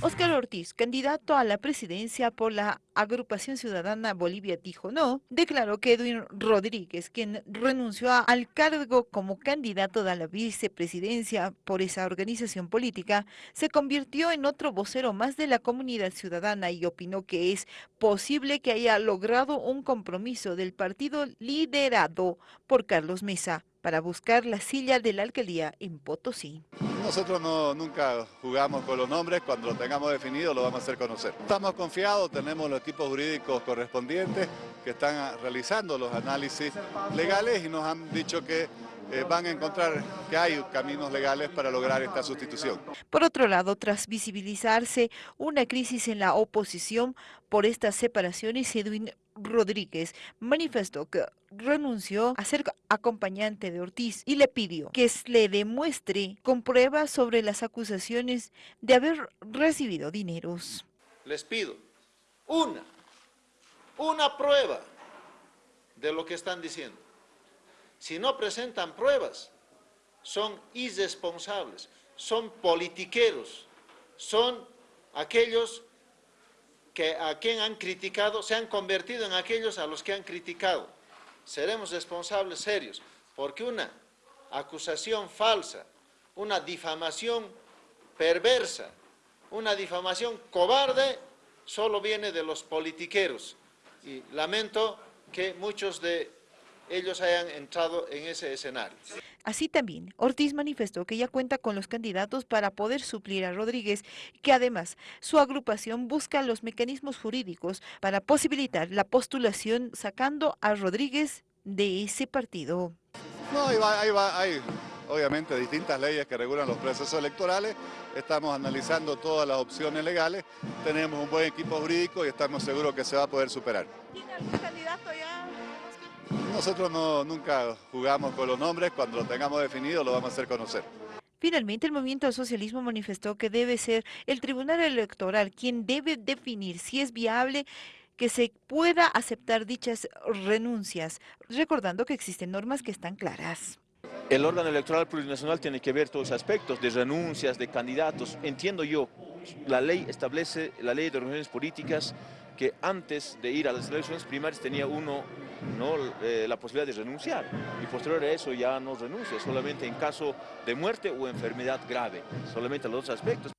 Oscar Ortiz, candidato a la presidencia por la agrupación ciudadana Bolivia dijo no, declaró que Edwin Rodríguez, quien renunció al cargo como candidato a la vicepresidencia por esa organización política, se convirtió en otro vocero más de la comunidad ciudadana y opinó que es posible que haya logrado un compromiso del partido liderado por Carlos Mesa para buscar la silla de la alcaldía en Potosí. Nosotros no, nunca jugamos con los nombres, cuando lo tengamos definido lo vamos a hacer conocer. Estamos confiados, tenemos los equipos jurídicos correspondientes que están realizando los análisis legales y nos han dicho que eh, van a encontrar que hay caminos legales para lograr esta sustitución. Por otro lado, tras visibilizarse una crisis en la oposición por estas separaciones, Edwin Rodríguez manifestó que renunció a ser acompañante de Ortiz y le pidió que le demuestre con pruebas sobre las acusaciones de haber recibido dineros. Les pido una, una prueba de lo que están diciendo. Si no presentan pruebas, son irresponsables, son politiqueros, son aquellos que a quien han criticado, se han convertido en aquellos a los que han criticado. Seremos responsables serios, porque una acusación falsa, una difamación perversa, una difamación cobarde, solo viene de los politiqueros. Y lamento que muchos de ellos hayan entrado en ese escenario. Así también, Ortiz manifestó que ya cuenta con los candidatos para poder suplir a Rodríguez, que además su agrupación busca los mecanismos jurídicos para posibilitar la postulación sacando a Rodríguez de ese partido. No, ahí va, ahí va, hay obviamente distintas leyes que regulan los procesos electorales, estamos analizando todas las opciones legales, tenemos un buen equipo jurídico y estamos seguros que se va a poder superar. ¿Tiene algún candidato ya? Nosotros no, nunca jugamos con los nombres, cuando lo tengamos definido lo vamos a hacer conocer. Finalmente, el movimiento al socialismo manifestó que debe ser el Tribunal Electoral quien debe definir si es viable que se pueda aceptar dichas renuncias, recordando que existen normas que están claras. El órgano electoral plurinacional tiene que ver todos los aspectos de renuncias, de candidatos. Entiendo yo, la ley establece, la ley de organizaciones políticas, que antes de ir a las elecciones primarias tenía uno ¿no? Eh, la posibilidad de renunciar y posterior a eso ya no renuncia, solamente en caso de muerte o enfermedad grave, solamente los dos aspectos.